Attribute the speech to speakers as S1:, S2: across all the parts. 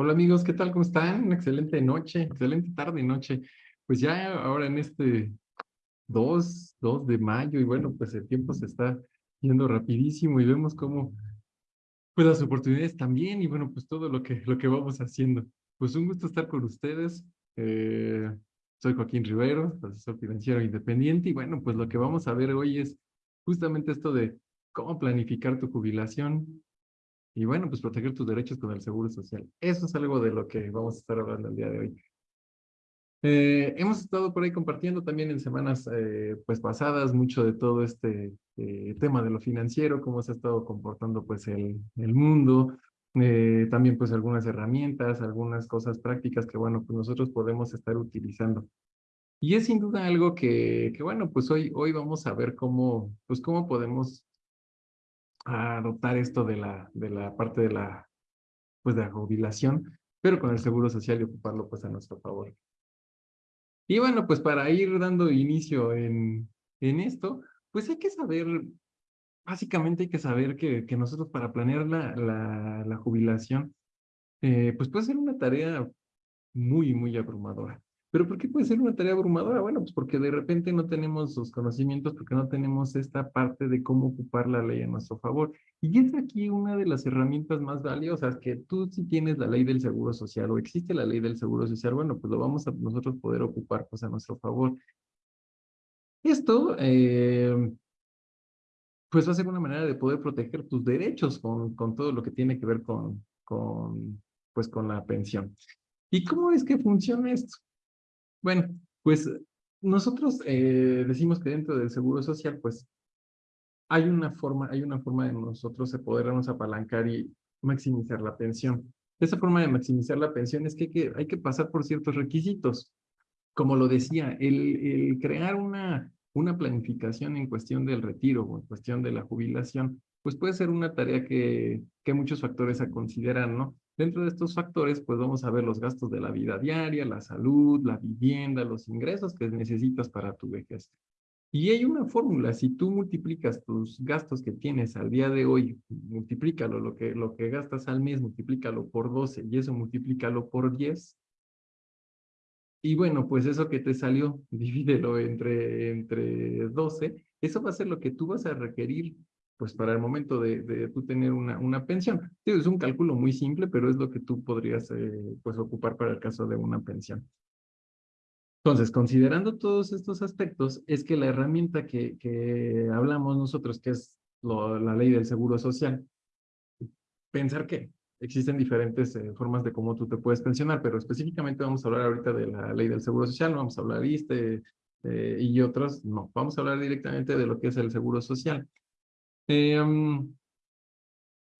S1: Hola amigos, ¿qué tal? ¿Cómo están? Una excelente noche, excelente tarde y noche. Pues ya ahora en este 2, 2 de mayo y bueno, pues el tiempo se está yendo rapidísimo y vemos cómo pues las oportunidades también y bueno, pues todo lo que, lo que vamos haciendo. Pues un gusto estar con ustedes. Eh, soy Joaquín Rivero, asesor financiero independiente y bueno, pues lo que vamos a ver hoy es justamente esto de cómo planificar tu jubilación, y bueno, pues proteger tus derechos con el seguro social. Eso es algo de lo que vamos a estar hablando el día de hoy. Eh, hemos estado por ahí compartiendo también en semanas eh, pues pasadas mucho de todo este eh, tema de lo financiero, cómo se ha estado comportando pues el, el mundo, también pues algunas herramientas, algunas cosas prácticas que bueno, pues nosotros podemos estar utilizando. Y es sin duda algo que, que bueno, pues hoy, hoy vamos a ver cómo, pues cómo podemos a adoptar esto de la, de la parte de la, pues de la jubilación, pero con el seguro social y ocuparlo pues a nuestro favor. Y bueno, pues para ir dando inicio en, en esto, pues hay que saber, básicamente hay que saber que, que nosotros para planear la, la, la jubilación, eh, pues puede ser una tarea muy, muy abrumadora. ¿Pero por qué puede ser una tarea abrumadora? Bueno, pues porque de repente no tenemos los conocimientos, porque no tenemos esta parte de cómo ocupar la ley a nuestro favor. Y es aquí una de las herramientas más valiosas, que tú si tienes la ley del seguro social o existe la ley del seguro social, bueno, pues lo vamos a nosotros poder ocupar pues a nuestro favor. Esto, eh, pues va a ser una manera de poder proteger tus derechos con, con todo lo que tiene que ver con, con, pues con la pensión. ¿Y cómo es que funciona esto? Bueno, pues nosotros eh, decimos que dentro del seguro social, pues hay una forma, hay una forma de nosotros de podernos apalancar y maximizar la pensión. Esa forma de maximizar la pensión es que hay que, pasar por ciertos requisitos. Como lo decía, el, el crear una, una planificación en cuestión del retiro o en cuestión de la jubilación, pues puede ser una tarea que, que muchos factores a considerar, ¿no? Dentro de estos factores, pues vamos a ver los gastos de la vida diaria, la salud, la vivienda, los ingresos que necesitas para tu vejez. Y hay una fórmula, si tú multiplicas tus gastos que tienes al día de hoy, multiplícalo, lo que, lo que gastas al mes, multiplícalo por 12 y eso multiplícalo por 10. Y bueno, pues eso que te salió, divídelo entre, entre 12, eso va a ser lo que tú vas a requerir pues para el momento de, de tú tener una, una pensión. es un cálculo muy simple, pero es lo que tú podrías eh, pues ocupar para el caso de una pensión. Entonces, considerando todos estos aspectos, es que la herramienta que, que hablamos nosotros, que es la ley del seguro social, pensar que existen diferentes eh, formas de cómo tú te puedes pensionar, pero específicamente vamos a hablar ahorita de la ley del seguro social, no vamos a hablar de este eh, y otros, no, vamos a hablar directamente de lo que es el seguro social. Em,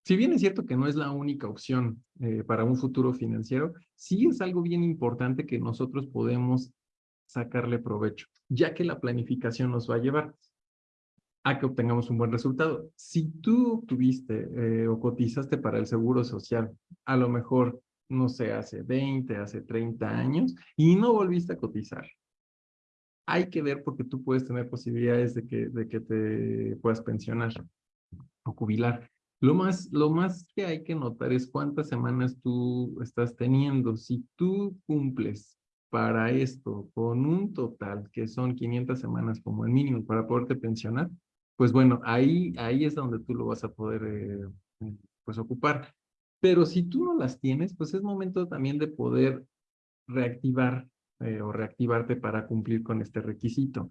S1: si bien es cierto que no es la única opción eh, para un futuro financiero, sí es algo bien importante que nosotros podemos sacarle provecho, ya que la planificación nos va a llevar a que obtengamos un buen resultado. Si tú tuviste eh, o cotizaste para el seguro social, a lo mejor, no sé, hace 20, hace 30 años, y no volviste a cotizar, hay que ver porque tú puedes tener posibilidades de que, te puedas pensionar o jubilar. Lo más, lo más que hay que notar es cuántas semanas tú estás teniendo. Si tú cumples para esto con un total que son 500 semanas como el mínimo para poderte pensionar, pues bueno, ahí, ahí es donde tú lo vas a poder eh, pues ocupar. Pero si tú no las tienes, pues es momento también de poder reactivar eh, o reactivarte para cumplir con este requisito.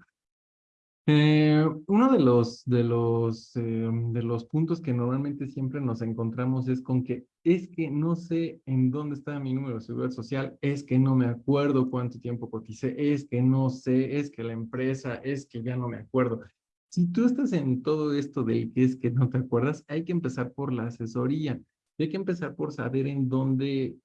S1: Eh, uno de los, de, los, eh, de los puntos que normalmente siempre nos encontramos es con que es que no sé en dónde está mi número de seguridad social, es que no me acuerdo cuánto tiempo coticé, es que no sé, es que la empresa, es que ya no me acuerdo. Si tú estás en todo esto de que es que no te acuerdas, hay que empezar por la asesoría. Hay que empezar por saber en dónde,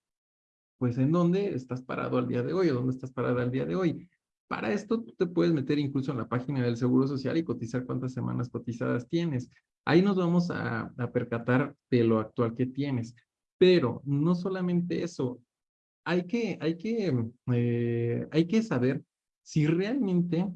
S1: pues en dónde estás parado al día de hoy o dónde estás parado al día de hoy. Para esto tú te puedes meter incluso en la página del Seguro Social y cotizar cuántas semanas cotizadas tienes. Ahí nos vamos a, percatar de lo actual que tienes. Pero no solamente eso, hay que, hay que, eh, hay que saber si realmente,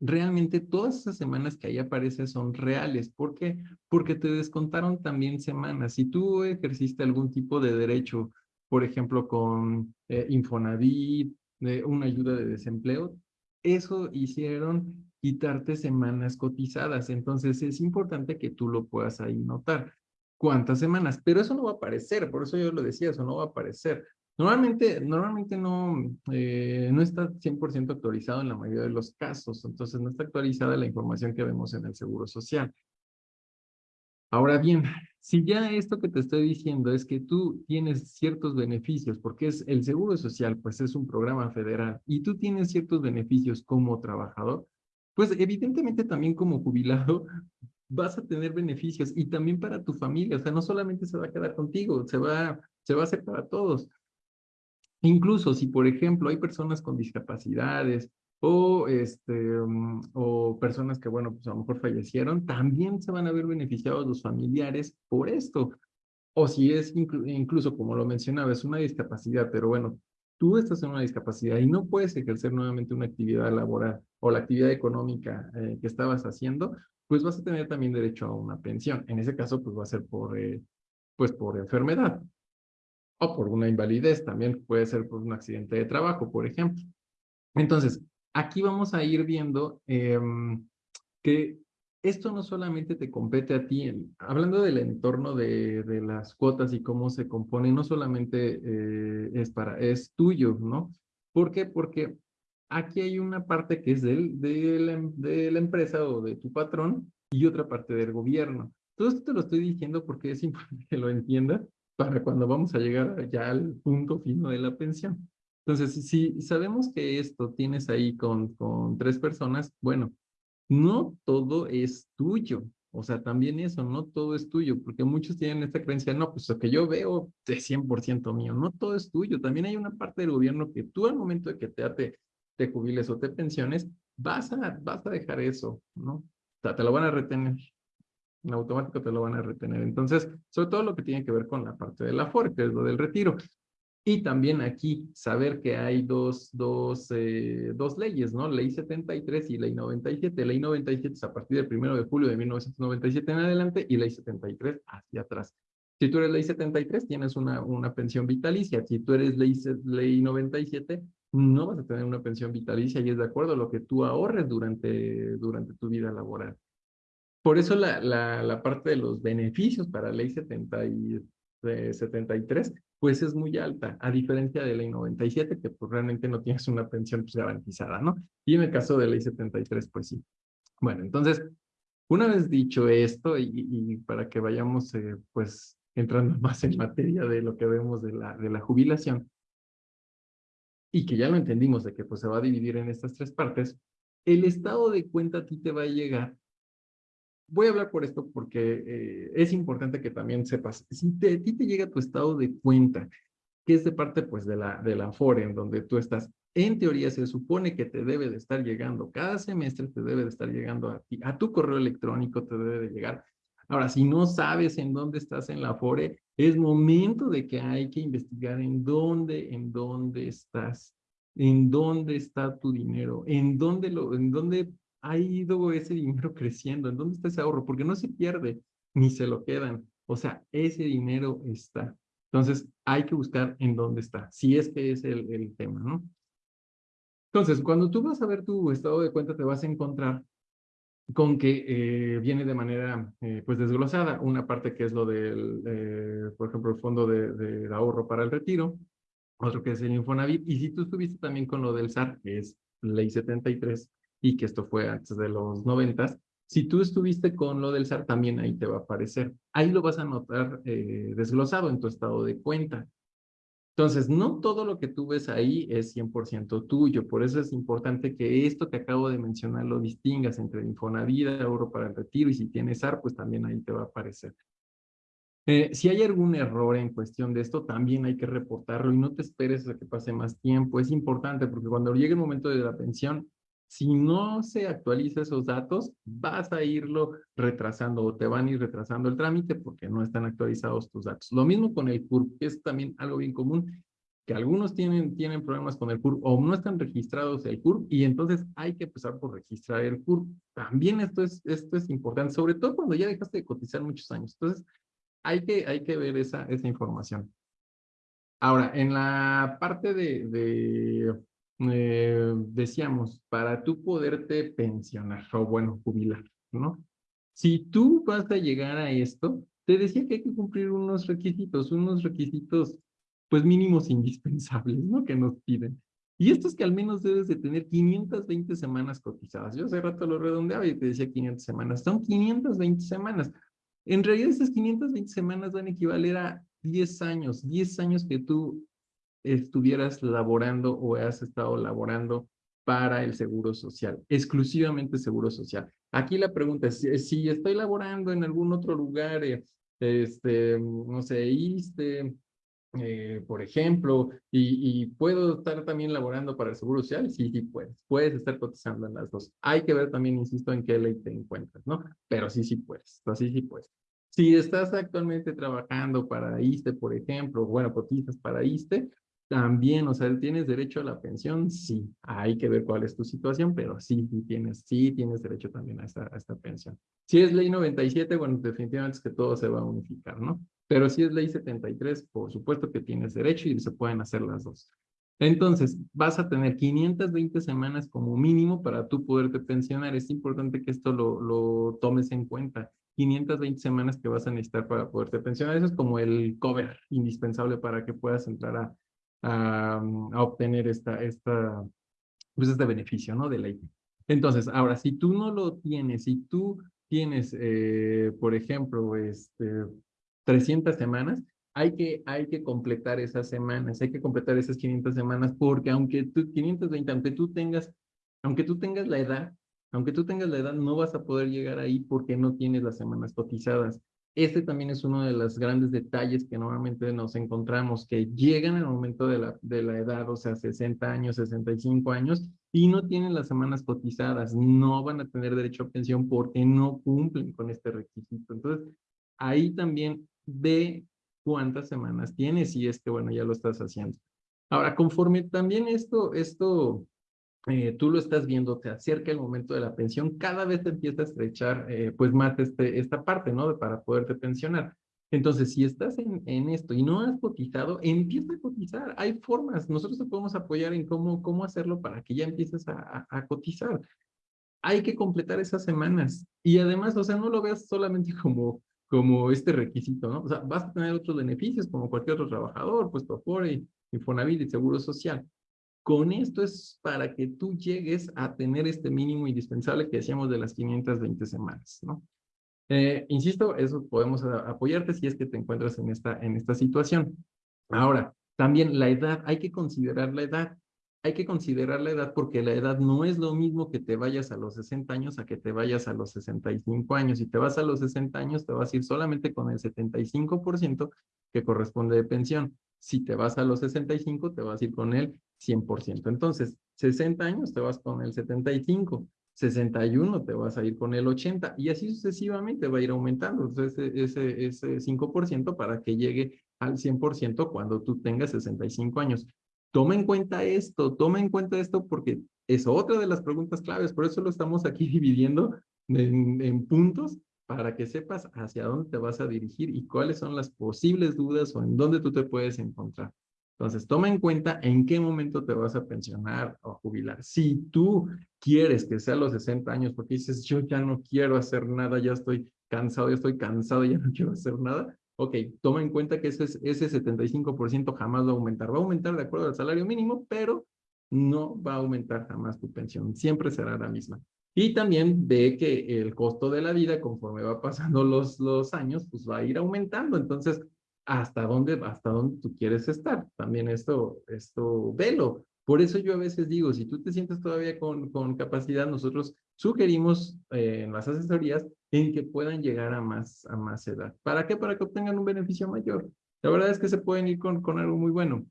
S1: realmente todas esas semanas que ahí aparecen son reales. ¿Por qué? Porque te descontaron también semanas. Si tú ejerciste algún tipo de derecho por ejemplo, con eh, Infonavit, una ayuda de desempleo, eso hicieron quitarte semanas cotizadas. Entonces es importante que tú lo puedas ahí notar. ¿Cuántas semanas? Pero eso no va a aparecer, por eso yo lo decía, eso no va a aparecer. Normalmente, normalmente no, eh, no está 100% actualizado en la mayoría de los casos, entonces no está actualizada la información que vemos en el Seguro Social. Ahora bien, si ya esto que te estoy diciendo es que tú tienes ciertos beneficios, porque es el Seguro Social, pues es un programa federal, y tú tienes ciertos beneficios como trabajador, pues evidentemente también como jubilado vas a tener beneficios y también para tu familia, o sea, no solamente se va a quedar contigo, se va, se va a hacer para todos. Incluso si, por ejemplo, hay personas con discapacidades o, este, mm, o personas que, bueno, pues a lo mejor fallecieron, también se van a ver beneficiados los familiares por esto. O si es incluso, como lo mencionaba, es una discapacidad, pero bueno, tú estás en una discapacidad y no puedes ejercer nuevamente una actividad laboral o la actividad económica eh, que estabas haciendo, pues vas a tener también derecho a una pensión. En ese caso, pues va a ser por, eh, pues por enfermedad o por una invalidez, también puede ser por un accidente de trabajo, por ejemplo. Entonces, aquí vamos a ir viendo em, que esto no solamente te compete a ti, hablando del entorno de, de, las cuotas y cómo se compone, no solamente eh, es, para, es tuyo, ¿no? ¿Por qué? Porque aquí hay una parte que es del, de, la, de la empresa o de tu patrón y otra parte del gobierno. Todo esto te lo estoy diciendo porque es importante que lo entiendas para cuando vamos a llegar ya al punto fino de la pensión. Entonces, si sabemos que esto tienes ahí con, con tres personas, bueno, no todo es tuyo. O sea, también eso, no todo es tuyo, porque muchos tienen esta creencia, no, pues lo que yo veo es 100% mío, no todo es tuyo. También hay una parte del gobierno que tú al momento de que te, te, te jubiles o te pensiones, vas a, vas a dejar eso, ¿no? Sea, te lo van a retener en automático te lo van a retener. Entonces, sobre todo lo que tiene que ver con la parte de la FOR, que es lo del retiro. Y también aquí saber que hay dos, dos, eh, dos leyes, ¿no? Ley 73 y Ley 97. Ley 97 es a partir del 1 de julio de 1997 en adelante y Ley 73 hacia atrás. Si tú eres Ley 73, tienes una, una pensión vitalicia. Si tú eres ley, ley 97, no vas a tener una pensión vitalicia y es de acuerdo lo que tú ahorres durante, durante tu vida laboral. Por eso la, la, la, parte de los beneficios para ley 70 y, 73, pues es muy alta, a diferencia de ley 97, que pues realmente no tienes una pensión pues, garantizada, ¿no? Y en el caso de ley 73, pues sí. Bueno, entonces, una vez dicho esto, y, y para que vayamos eh, pues entrando más en materia de lo que vemos de la, de la jubilación, y que ya lo entendimos de que pues se va a dividir en estas tres partes, el estado de cuenta a ti te va a llegar voy a hablar por esto porque eh, es importante que también sepas, si a ti te llega tu estado de cuenta, que es de parte pues de la, de la FORE, en donde tú estás, en teoría se supone que te debe de estar llegando, cada semestre te debe de estar llegando a ti, a tu correo electrónico te debe de llegar. Ahora, si no sabes en dónde estás en la FORE, es momento de que hay que investigar en dónde, en dónde estás, en dónde está tu dinero, en dónde, lo, en dónde ha ido ese dinero creciendo? ¿En dónde está ese ahorro? Porque no se pierde, ni se lo quedan. O sea, ese dinero está. Entonces, hay que buscar en dónde está, si es que es el, el tema, ¿no? Entonces, cuando tú vas a ver tu estado de cuenta, te vas a encontrar con que eh, viene de manera eh, pues desglosada una parte que es lo del, eh, por ejemplo, el fondo de, de, ahorro para el retiro, otro que es el Infonavit, y si tú estuviste también con lo del SAR, que es ley 73, y que esto fue antes de los noventas, si tú estuviste con lo del SAR, también ahí te va a aparecer. Ahí lo vas a notar eh, desglosado en tu estado de cuenta. Entonces, no todo lo que tú ves ahí es 100% tuyo. Por eso es importante que esto que acabo de mencionar lo distingas entre Infonavit, ahorro para el retiro, y si tienes SAR, pues también ahí te va a aparecer. Eh, si hay algún error en cuestión de esto, también hay que reportarlo y no te esperes a que pase más tiempo. Es importante porque cuando llegue el momento de la pensión, si no se actualiza esos datos, vas a irlo retrasando o te van a ir retrasando el trámite porque no están actualizados tus datos. Lo mismo con el CURP, que es también algo bien común, que algunos tienen, tienen problemas con el CURP o no están registrados el CURP y entonces hay que empezar por registrar el CURP. También esto es, esto es importante, sobre todo cuando ya dejaste de cotizar muchos años. Entonces, hay que, hay que ver esa, esa información. Ahora, en la parte de, de eh, decíamos, para tú poderte pensionar o bueno, jubilar, ¿no? Si tú vas a llegar a esto, te decía que hay que cumplir unos requisitos, unos requisitos pues mínimos indispensables, ¿no? Que nos piden. Y esto es que al menos debes de tener 520 semanas cotizadas. Yo hace rato lo redondeaba y te decía 500 semanas. Son 520 semanas. En realidad esas 520 semanas van a equivaler a 10 años, 10 años que tú estuvieras laborando o has estado laborando para el seguro social, exclusivamente seguro social. Aquí la pregunta es, si estoy laborando en algún otro lugar, eh, este, no sé, ISTE, eh, por ejemplo, y, puedo estar también laborando para el Seguro Social, sí, sí puedes, puedes estar cotizando en las dos. Hay que ver también, insisto, en qué ley te encuentras, ¿no? Pero sí, sí puedes, así sí puedes. Si estás actualmente trabajando para ISTE, por ejemplo, bueno, cotizas para ISTE, también, o sea, ¿tienes derecho a la pensión? Sí, hay que ver cuál es tu situación, pero sí, tienes, sí tienes derecho también a esta, a esta pensión. Si es ley 97, bueno, definitivamente es que todo se va a unificar, ¿no? Pero si es ley 73, por supuesto que tienes derecho y se pueden hacer las dos. Entonces, vas a tener 520 semanas como mínimo para tú poderte pensionar. Es importante que esto lo, lo tomes en cuenta. 520 semanas que vas a necesitar para poderte pensionar. Eso es como el cover indispensable para que puedas entrar a, a, obtener esta, esta, pues este beneficio, ¿no? De ley. Entonces, ahora, si tú no lo tienes, si tú tienes, eh, por ejemplo, este, 300 semanas, hay que, hay que completar esas semanas, hay que completar esas 500 semanas, porque aunque tú, 520, aunque tú tengas, aunque tú tengas la edad, aunque tú tengas la edad, no vas a poder llegar ahí porque no tienes las semanas cotizadas. Este también es uno de los grandes detalles que normalmente nos encontramos, que llegan el momento de la, de la edad, o sea, 60 años, 65 años, y no tienen las semanas cotizadas, no van a tener derecho a pensión porque no cumplen con este requisito. Entonces, ahí también ve cuántas semanas tienes y es que, bueno, ya lo estás haciendo. Ahora, conforme también esto, esto eh, tú lo estás viendo, te acerca el momento de la pensión, cada vez te empieza a estrechar eh, pues más este, esta parte, ¿no? Para poderte pensionar. Entonces, si estás en, en, esto y no has cotizado, empieza a cotizar. Hay formas, nosotros te podemos apoyar en cómo, cómo hacerlo para que ya empieces a, a, cotizar. Hay que completar esas semanas. Y además, o sea, no lo veas solamente como, como este requisito, ¿no? O sea, vas a tener otros beneficios como cualquier otro trabajador, pues tu y Infonavit y Seguro Social. Con esto es para que tú llegues a tener este mínimo indispensable que decíamos de las 520 semanas, ¿no? Eh, insisto, eso podemos apoyarte si es que te encuentras en esta, en esta situación. Ahora, también la edad, hay que considerar la edad. Hay que considerar la edad porque la edad no es lo mismo que te vayas a los 60 años a que te vayas a los 65 años. Si te vas a los 60 años, te vas a ir solamente con el 75% que corresponde de pensión. Si te vas a los 65, te vas a ir con el 100%. Entonces, 60 años te vas con el 75, 61 te vas a ir con el 80 y así sucesivamente va a ir aumentando ese, ese, ese 5% para que llegue al 100% cuando tú tengas 65 años. Toma en cuenta esto, toma en cuenta esto porque es otra de las preguntas claves, por eso lo estamos aquí dividiendo en, en puntos para que sepas hacia dónde te vas a dirigir y cuáles son las posibles dudas o en dónde tú te puedes encontrar. Entonces, toma en cuenta en qué momento te vas a pensionar o jubilar. Si tú quieres que sea a los 60 años porque dices, yo ya no quiero hacer nada, ya estoy cansado, ya estoy cansado, ya no quiero hacer nada, ok, toma en cuenta que ese, ese 75% jamás va a aumentar. Va a aumentar de acuerdo al salario mínimo, pero no va a aumentar jamás tu pensión. Siempre será la misma. Y también ve que el costo de la vida, conforme va pasando los, los años, pues va a ir aumentando. Entonces, ¿hasta dónde, hasta dónde tú quieres estar? También esto, esto, velo. Por eso yo a veces digo, si tú te sientes todavía con, con capacidad, nosotros sugerimos eh, en las asesorías en que puedan llegar a más, a más edad. ¿Para qué? Para que obtengan un beneficio mayor. La verdad es que se pueden ir con, con algo muy bueno.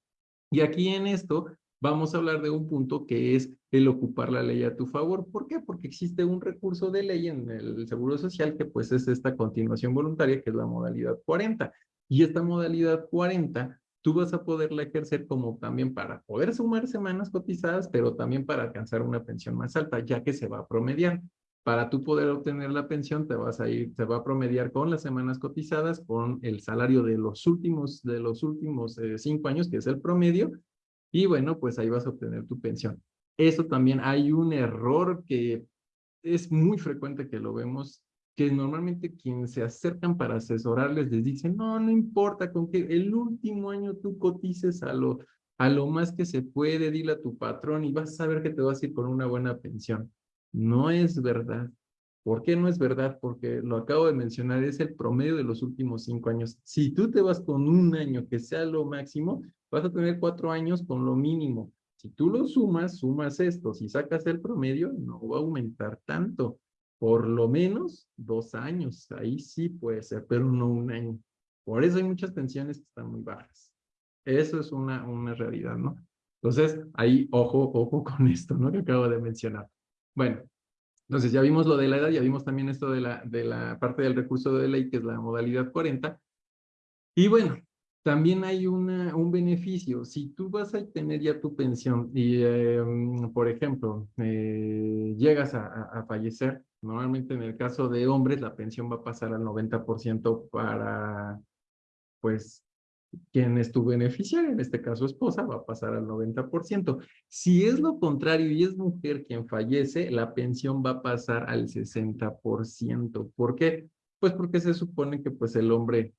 S1: Y aquí en esto vamos a hablar de un punto que es el ocupar la ley a tu favor. ¿Por qué? Porque existe un recurso de ley en el Seguro Social que pues es esta continuación voluntaria, que es la modalidad 40. Y esta modalidad 40, tú vas a poderla ejercer como también para poder sumar semanas cotizadas, pero también para alcanzar una pensión más alta, ya que se va a promediar. para tú poder obtener la pensión, te vas a ir, te va a promediar con las semanas cotizadas, con el salario de los últimos, de los últimos eh, cinco años, que es el promedio, y bueno, pues ahí vas a obtener tu pensión. Eso también hay un error que es muy frecuente que lo vemos, que normalmente quienes se acercan para asesorarles les dicen, no, no importa, con que el último año tú cotices a lo, a lo más que se puede, dile a tu patrón y vas a saber que te vas a ir con una buena pensión. No es verdad. ¿Por qué no es verdad? Porque lo acabo de mencionar, es el promedio de los últimos cinco años. Si tú te vas con un año que sea lo máximo, vas a tener cuatro años con lo mínimo. Si tú lo sumas, sumas esto. Si sacas el promedio, no va a aumentar tanto. Por lo menos dos años. Ahí sí puede ser, pero no un año. Por eso hay muchas pensiones que están muy bajas. Eso es una, una realidad, ¿no? Entonces, ahí, ojo, ojo con esto, ¿no? Que acabo de mencionar. Bueno, entonces ya vimos lo de la edad, ya vimos también esto de la, de la parte del recurso de ley, que es la modalidad 40. Y bueno, también hay un beneficio. Si tú vas a tener ya tu pensión y, em, por ejemplo, eh, llegas a, a, fallecer, normalmente en el caso de hombres la pensión va a pasar al 90% para, pues, quien es tu beneficiario, en este caso esposa, va a pasar al 90%. Si es lo contrario y es mujer quien fallece, la pensión va a pasar al 60%. ¿Por qué? Pues porque se supone que pues el hombre,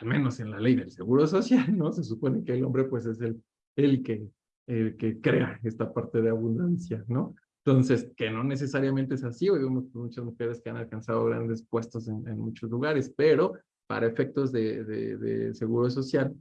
S1: al menos en la ley del Seguro Social, ¿no? Se supone que el hombre pues es el, el, que, el que crea esta parte de abundancia, ¿no? Entonces, que no necesariamente es así, hoy vemos muchas mujeres que han alcanzado grandes puestos en, muchos lugares, pero para efectos de, de, seguro social,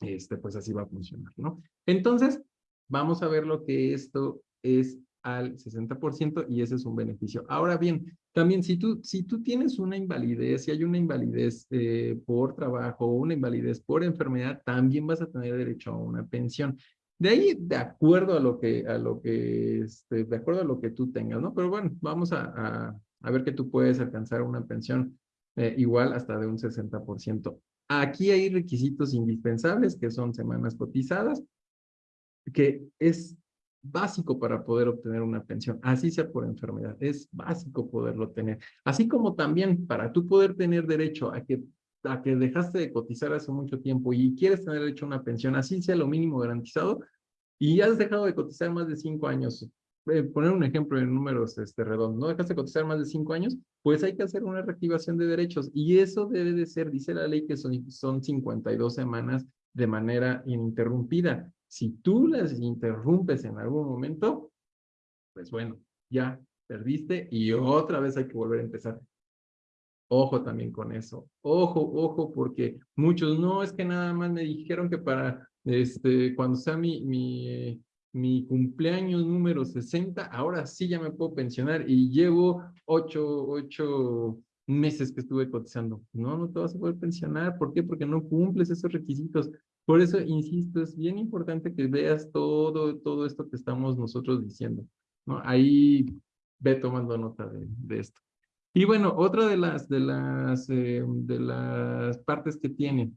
S1: este, pues así va a funcionar, ¿no? Entonces, vamos a ver lo que esto es al 60% y ese es un beneficio. Ahora bien, también si tú, si tú tienes una invalidez, si hay una invalidez eh, por trabajo o una invalidez por enfermedad, también vas a tener derecho a una pensión. De ahí, de acuerdo a lo que, a lo que, este, de acuerdo a lo que tú tengas, ¿no? Pero bueno, vamos a, a, ver que tú puedes alcanzar una pensión eh, igual hasta de un 60%. Aquí hay requisitos indispensables que son semanas cotizadas, que es básico para poder obtener una pensión, así sea por enfermedad, es básico poderlo tener. Así como también para tú poder tener derecho a que, a que dejaste de cotizar hace mucho tiempo y quieres tener derecho a una pensión, así sea lo mínimo garantizado, y has dejado de cotizar más de cinco años eh, poner un ejemplo en números este, redondos, ¿no dejaste cotizar más de cinco años? Pues hay que hacer una reactivación de derechos y eso debe de ser, dice la ley que son, son 52 semanas de manera ininterrumpida. Si tú las interrumpes en algún momento, pues bueno, ya perdiste y otra vez hay que volver a empezar. Ojo también con eso. Ojo, ojo, porque muchos no es que nada más me dijeron que para este cuando sea mi, mi mi cumpleaños número 60, ahora sí ya me puedo pensionar y llevo ocho, ocho meses que estuve cotizando. No, no te vas a poder pensionar. ¿Por qué? Porque no cumples esos requisitos. Por eso, insisto, es bien importante que veas todo, todo esto que estamos nosotros diciendo. ¿no? Ahí ve tomando nota de, de esto. Y bueno, otra de las, de las, eh, de las partes que tiene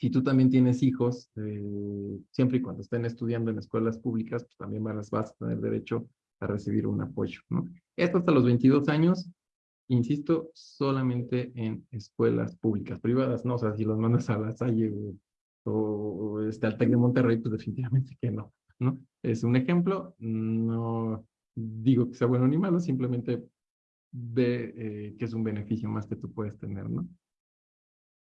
S1: si tú también tienes hijos, eh, siempre y cuando estén estudiando en escuelas públicas, pues también vas, vas a tener derecho a recibir un apoyo, ¿no? Esto hasta los 22 años, insisto, solamente en escuelas públicas, privadas, no, o sea, si los mandas a la Salle o, o este, al TEC de Monterrey, pues definitivamente que no, ¿no? Es un ejemplo, no digo que sea bueno ni malo, simplemente ve eh, que es un beneficio más que tú puedes tener, ¿no?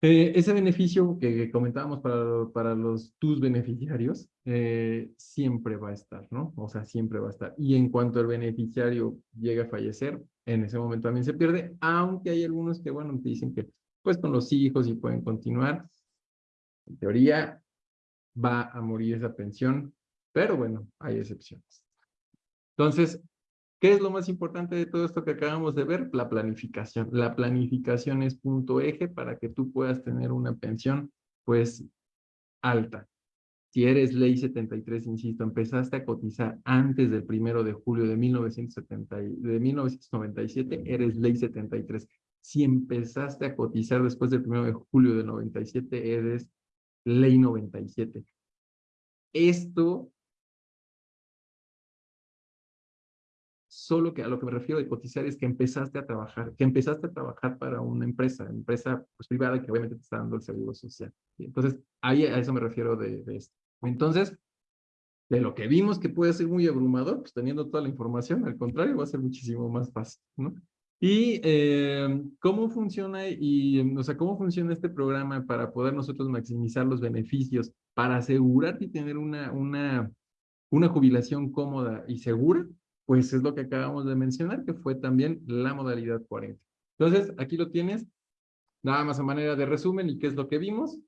S1: Eh, ese beneficio que comentábamos para, para los tus beneficiarios eh, siempre va a estar, ¿no? O sea, siempre va a estar. Y en cuanto el beneficiario llega a fallecer, en ese momento también se pierde, aunque hay algunos que, bueno, te dicen que pues con los hijos y pueden continuar. En teoría va a morir esa pensión, pero bueno, hay excepciones. Entonces, ¿Qué es lo más importante de todo esto que acabamos de ver? La planificación. La planificación es punto eje para que tú puedas tener una pensión, pues, alta. Si eres ley 73, insisto, empezaste a cotizar antes del primero de julio de, 1970, de 1997, eres ley 73. Si empezaste a cotizar después del primero de julio de 97, eres ley 97. Esto solo que a lo que me refiero de cotizar es que empezaste a trabajar, que empezaste a trabajar para una empresa, empresa pues, privada que obviamente te está dando el seguro social. Entonces, ahí a eso me refiero de, de esto. Entonces, de lo que vimos que puede ser muy abrumador, pues teniendo toda la información, al contrario, va a ser muchísimo más fácil, ¿no? Y eh, cómo funciona y, o sea, cómo funciona este programa para poder nosotros maximizar los beneficios, para asegurarte y tener una, una, una jubilación cómoda y segura, pues es lo que acabamos de mencionar, que fue también la modalidad 40. Entonces, aquí lo tienes, nada más a manera de resumen, ¿y qué es lo que vimos?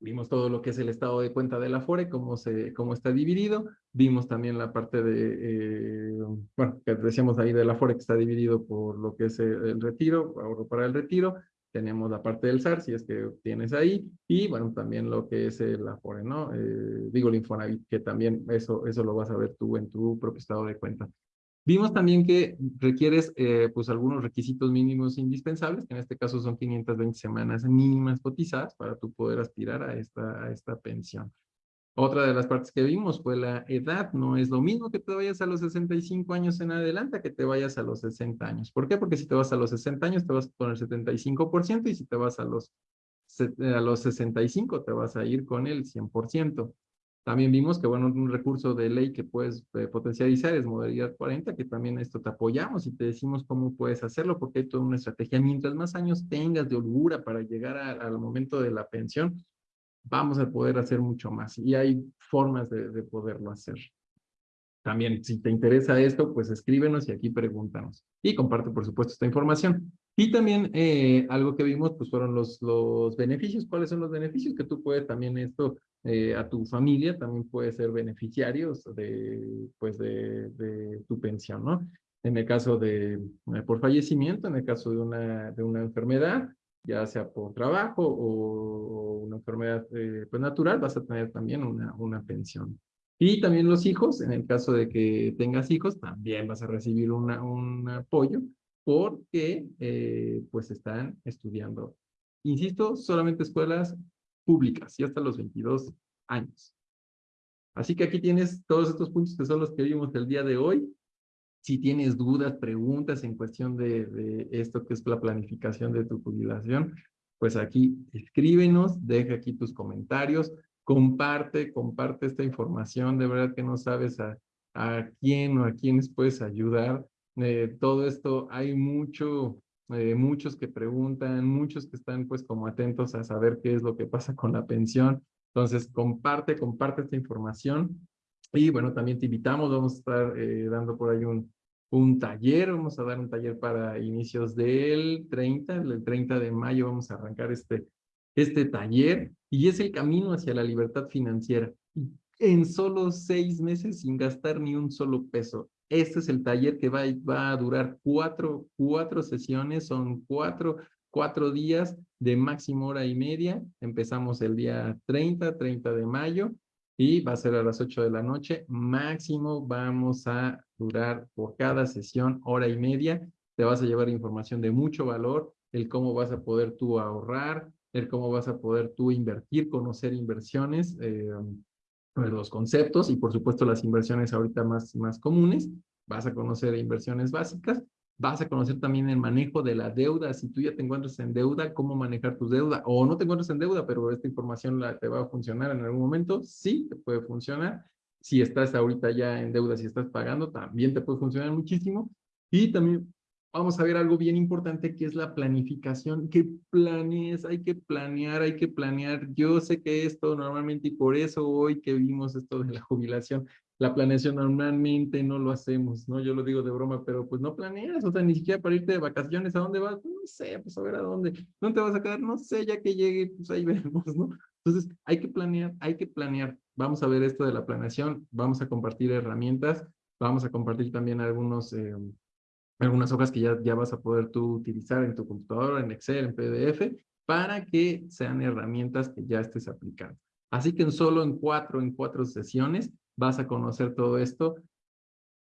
S1: Vimos todo lo que es el estado de cuenta de la FORE, cómo, se, cómo está dividido. Vimos también la parte de, eh, bueno, que decíamos ahí de la FORE que está dividido por lo que es el, retiro, ahorro para el retiro. Tenemos la parte del SAR, si es que tienes ahí. Y bueno, también lo que es el Afore, ¿no? Eh, digo el Infonavit, que también eso, eso lo vas a ver tú en tu propio estado de cuenta. Vimos también que requieres eh, pues algunos requisitos mínimos indispensables, que en este caso son 520 semanas mínimas cotizadas para tú poder aspirar a esta, a esta pensión. Otra de las partes que vimos fue la edad. No es lo mismo que te vayas a los 65 años en adelante que te vayas a los 60 años. ¿Por qué? Porque si te vas a los 60 años te vas con el 75% y si te vas a los, a los 65 te vas a ir con el 100%. También vimos que, bueno, un recurso de ley que puedes eh, potencializar es modalidad 40, que también esto te apoyamos y te decimos cómo puedes hacerlo, porque hay toda una estrategia. Mientras más años tengas de holgura para llegar al momento de la pensión, vamos a poder hacer mucho más. Y hay formas de, de poderlo hacer. También, si te interesa esto, pues escríbenos y aquí pregúntanos. Y comparte, por supuesto, esta información. Y también eh, algo que vimos, pues fueron los, los beneficios. ¿Cuáles son los beneficios? Que tú puedes también esto eh, a tu familia, también puedes ser beneficiarios de, pues de, tu pensión, ¿no? En el caso de, eh, por fallecimiento, en el caso de una, de una enfermedad, ya sea por trabajo o, una enfermedad pues natural, vas a tener también una, una pensión. Y también los hijos, en el caso de que tengas hijos, también vas a recibir una, un apoyo porque eh, pues están estudiando. Insisto, solamente escuelas públicas y hasta los 22 años. Así que aquí tienes todos estos puntos que son los que vimos el día de hoy. Si tienes dudas, preguntas en cuestión de, esto que es la planificación de tu jubilación, pues aquí escríbenos, deja aquí tus comentarios comparte, comparte esta información, de verdad que no sabes a, a quién o a quiénes puedes ayudar. Eh, todo esto, hay mucho, eh, muchos que preguntan, muchos que están pues como atentos a saber qué es lo que pasa con la pensión. Entonces, comparte, comparte esta información. Y bueno, también te invitamos, vamos a estar eh, dando por ahí un, un taller, vamos a dar un taller para inicios del 30, el 30 de mayo vamos a arrancar este, este taller y es el camino hacia la libertad financiera. En solo seis meses sin gastar ni un solo peso. Este es el taller que va, a durar cuatro, sesiones, son cuatro, días de máximo hora y media. Empezamos el día 30, 30 de mayo y va a ser a las 8 de la noche. Máximo vamos a durar por cada sesión hora y media. Te vas a llevar información de mucho valor, el cómo vas a poder tú ahorrar, ver cómo vas a poder tú invertir, conocer inversiones, eh, los conceptos y por supuesto las inversiones ahorita más, más comunes. Vas a conocer inversiones básicas. Vas a conocer también el manejo de la deuda. Si tú ya te encuentras en deuda, cómo manejar tu deuda. O no te encuentras en deuda, pero esta información la, te va a funcionar en algún momento. Sí, te puede funcionar. Si estás ahorita ya en deuda, si estás pagando, también te puede funcionar muchísimo. Y también vamos a ver algo bien importante que es la planificación. Que planees, hay que planear, hay que planear. Yo sé que esto normalmente, y por eso hoy que vimos esto de la jubilación, la planeación normalmente no lo hacemos, ¿no? Yo lo digo de broma, pero pues no planeas, o sea, ni siquiera para irte de vacaciones, ¿a dónde vas? No sé, pues a ver a dónde. ¿Dónde te vas a quedar? No sé, ya que llegue, pues ahí vemos, ¿no? Entonces, hay que planear, hay que planear. Vamos a ver esto de la planeación, vamos a compartir herramientas, vamos a compartir también algunos... Eh, algunas hojas que ya, ya vas a poder tú utilizar en tu computadora, en Excel, en PDF, para que sean herramientas que ya estés aplicando. Así que en solo en cuatro, en cuatro sesiones vas a conocer todo esto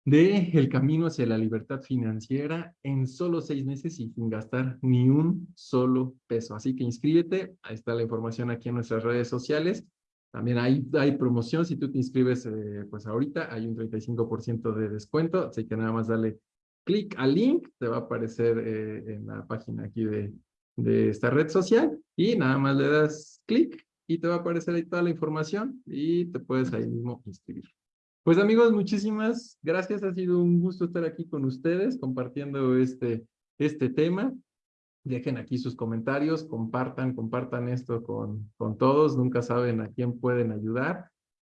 S1: de el camino hacia la libertad financiera en solo seis meses y sin gastar ni un solo peso. Así que inscríbete, ahí está la información aquí en nuestras redes sociales. También hay, hay promoción, si tú te inscribes eh, pues ahorita hay un 35% de descuento, así que nada más dale clic al link, te va a aparecer eh, en la página aquí de, de esta red social y nada más le das clic y te va a aparecer ahí toda la información y te puedes ahí mismo inscribir. Pues amigos, muchísimas gracias. Ha sido un gusto estar aquí con ustedes compartiendo este, este tema. Dejen aquí sus comentarios, compartan, compartan esto con, con todos. Nunca saben a quién pueden ayudar.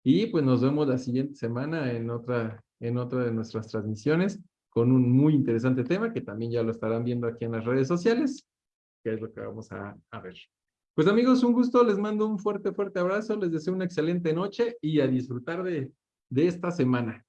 S1: Y pues nos vemos la siguiente semana en otra, en otra de nuestras transmisiones con un muy interesante tema que también ya lo estarán viendo aquí en las redes sociales, que es lo que vamos a, a ver. Pues amigos, un gusto, les mando un fuerte, fuerte abrazo, les deseo una excelente noche y a disfrutar de, de esta semana.